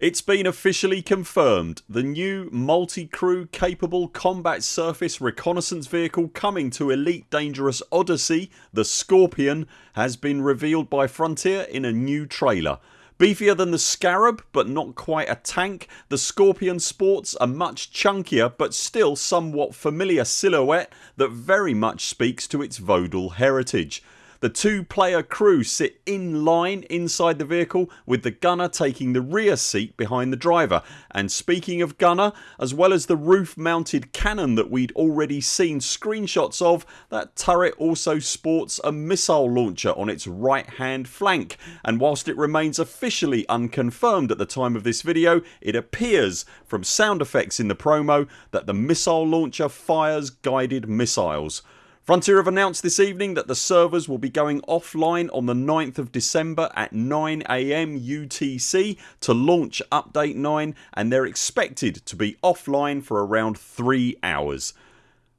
It's been officially confirmed. The new multi-crew capable combat surface reconnaissance vehicle coming to Elite Dangerous Odyssey, the Scorpion, has been revealed by Frontier in a new trailer. Beefier than the Scarab but not quite a tank, the Scorpion sports a much chunkier but still somewhat familiar silhouette that very much speaks to its Vodel heritage. The two player crew sit in line inside the vehicle with the gunner taking the rear seat behind the driver and speaking of gunner as well as the roof mounted cannon that we'd already seen screenshots of that turret also sports a missile launcher on its right hand flank and whilst it remains officially unconfirmed at the time of this video it appears from sound effects in the promo that the missile launcher fires guided missiles. Frontier have announced this evening that the servers will be going offline on the 9th of December at 9am UTC to launch update 9 and they're expected to be offline for around 3 hours.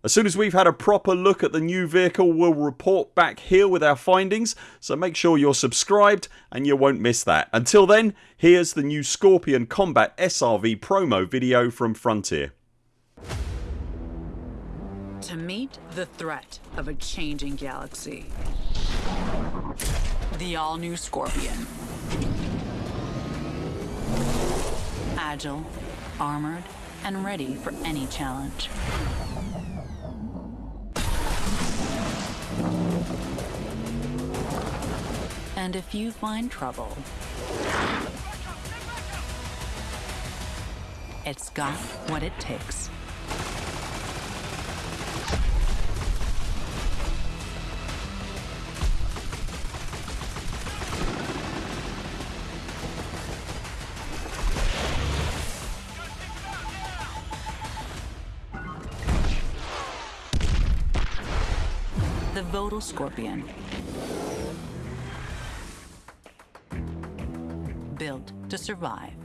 As soon as we've had a proper look at the new vehicle we'll report back here with our findings so make sure you're subscribed and you won't miss that. Until then here's the new Scorpion Combat SRV promo video from Frontier. To meet the threat of a changing galaxy. The all new Scorpion. Agile, armored, and ready for any challenge. And if you find trouble, it's got what it takes. The Vodel Scorpion. Built to survive.